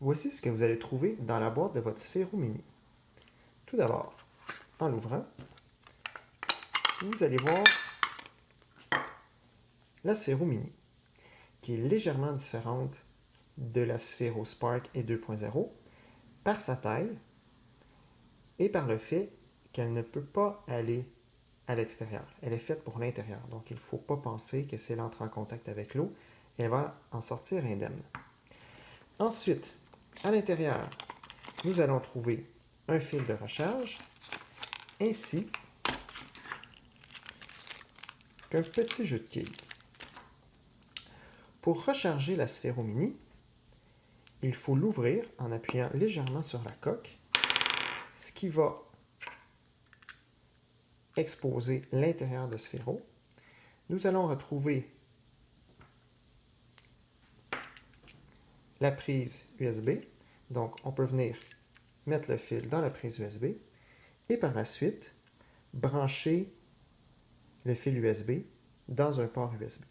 Voici ce que vous allez trouver dans la boîte de votre Sphero Mini. Tout d'abord, en l'ouvrant, vous allez voir la Sphero Mini, qui est légèrement différente de la Sphero Spark et 2.0 par sa taille et par le fait qu'elle ne peut pas aller à l'extérieur. Elle est faite pour l'intérieur, donc il ne faut pas penser que c'est elle entre en contact avec l'eau, elle va en sortir indemne. Ensuite, à l'intérieur, nous allons trouver un fil de recharge ainsi qu'un petit jeu de quilles. Pour recharger la Sphero Mini, il faut l'ouvrir en appuyant légèrement sur la coque, ce qui va exposer l'intérieur de Sphero. Nous allons retrouver la prise USB. Donc, on peut venir mettre le fil dans la prise USB et par la suite, brancher le fil USB dans un port USB.